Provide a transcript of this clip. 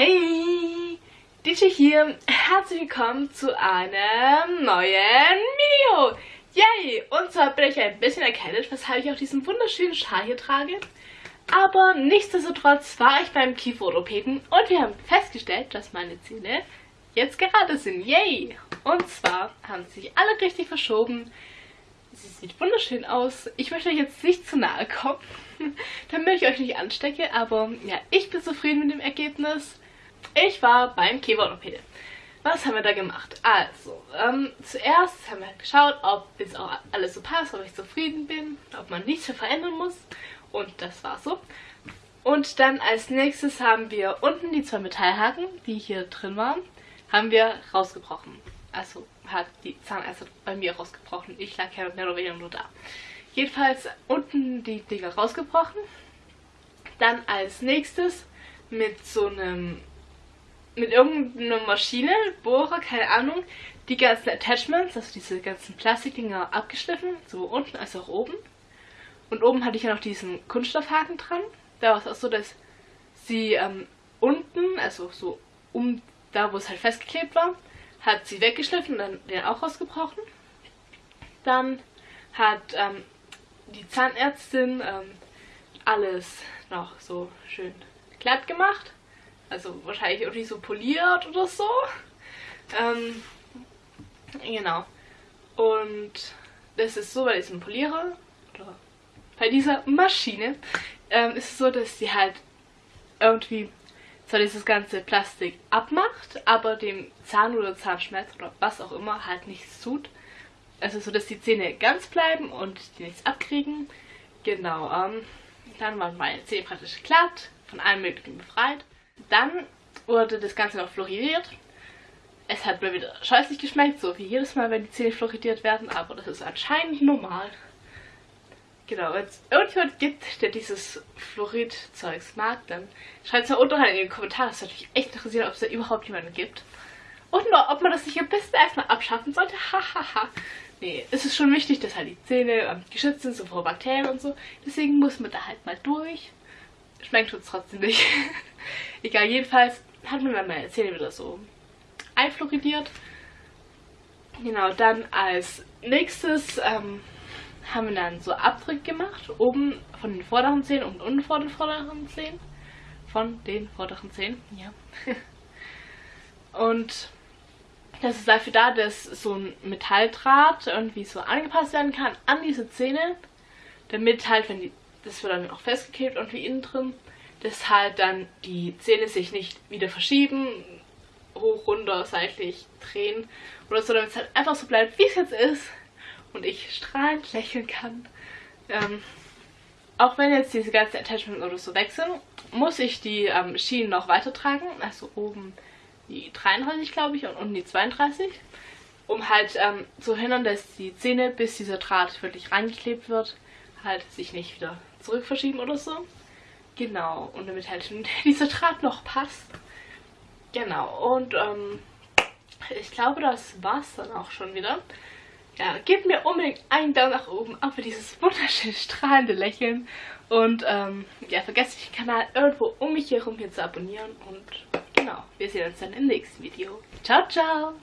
Hey, DJ hier. Herzlich willkommen zu einem neuen Video. Yay! Und zwar bin ich ein bisschen erkältet, weshalb ich auch diesen wunderschönen Schal hier trage. Aber nichtsdestotrotz war ich beim Kieferorthopäden und wir haben festgestellt, dass meine Zähne jetzt gerade sind. Yay! Und zwar haben sie sich alle richtig verschoben. Sie sieht wunderschön aus. Ich möchte euch jetzt nicht zu nahe kommen, damit ich euch nicht anstecke, aber ja, ich bin zufrieden mit dem Ergebnis. Ich war beim Kieferorthopäde. Was haben wir da gemacht? Also, ähm, zuerst haben wir geschaut, ob jetzt auch alles so passt, ob ich zufrieden bin, ob man nichts verändern muss. Und das war so. Und dann als nächstes haben wir unten die zwei Metallhaken, die hier drin waren, haben wir rausgebrochen. Also hat die Zahnärzte bei mir rausgebrochen. Ich lag ja mehr oder weniger nur da. Jedenfalls unten die Dinger rausgebrochen. Dann als nächstes mit so einem, mit irgendeiner Maschine, Bohrer, keine Ahnung, die ganzen Attachments, also diese ganzen Plastikdinger abgeschliffen, so unten als auch oben. Und oben hatte ich ja noch diesen Kunststoffhaken dran. Da war es auch so, dass sie ähm, unten, also so um da, wo es halt festgeklebt war, hat sie weggeschliffen und dann den auch rausgebrochen. Dann hat ähm, die Zahnärztin ähm, alles noch so schön glatt gemacht. Also wahrscheinlich irgendwie so poliert oder so. Ähm, genau. Und das ist so bei diesem Polierer, oder bei dieser Maschine, ähm, ist es so, dass sie halt irgendwie zwar dieses ganze Plastik abmacht, aber dem Zahn oder Zahnschmerz oder was auch immer halt nichts tut. Also so, dass die Zähne ganz bleiben und die nichts abkriegen. Genau, ähm, dann waren meine Zähne praktisch glatt, von allem möglichen befreit. Dann wurde das Ganze noch fluoridiert. Es hat mir wieder scheußlich geschmeckt, so wie jedes Mal, wenn die Zähne fluoridiert werden, aber das ist anscheinend normal. Genau, wenn es irgendjemand gibt, der dieses Fluorid-Zeugs mag, dann schreibt es mal unten in die Kommentare. Das würde mich echt interessieren, ob es da überhaupt jemanden gibt. Und nur, ob man das nicht ein bisschen erstmal abschaffen sollte. Hahaha. nee, es ist schon wichtig, dass halt die Zähne ähm, geschützt sind, so vor Bakterien und so. Deswegen muss man da halt mal durch. Schmeckt uns trotzdem nicht. Egal, jedenfalls hat man dann meine Zähne wieder so einfluoridiert. Genau, dann als nächstes ähm, haben wir dann so Abdruck gemacht, oben von den vorderen Zähnen und unten vor den vorderen Zähnen. Von den vorderen Zähnen, ja. und das ist dafür da, dass so ein Metalldraht irgendwie so angepasst werden kann an diese Zähne, damit halt, wenn die, das wird dann auch festgeklebt irgendwie innen drin, dass halt dann die Zähne sich nicht wieder verschieben, hoch, runter, seitlich drehen oder so, damit es halt einfach so bleibt, wie es jetzt ist und ich strahlend lächeln kann. Ähm, auch wenn jetzt diese ganzen Attachments oder so weg sind, muss ich die ähm, Schienen noch weiter tragen. Also oben die 33, glaube ich, und unten die 32. Um halt ähm, zu hindern, dass die Zähne, bis dieser Draht wirklich reingeklebt wird, halt sich nicht wieder zurück verschieben oder so. Genau, und damit halt dieser Draht noch passt. Genau, und ähm, ich glaube, das war's dann auch schon wieder. Ja, gebt mir unbedingt einen Daumen nach oben, auch für dieses wunderschöne strahlende Lächeln. Und ähm, ja, vergesst nicht den Kanal irgendwo um mich herum hier zu abonnieren. Und genau, wir sehen uns dann im nächsten Video. Ciao, ciao!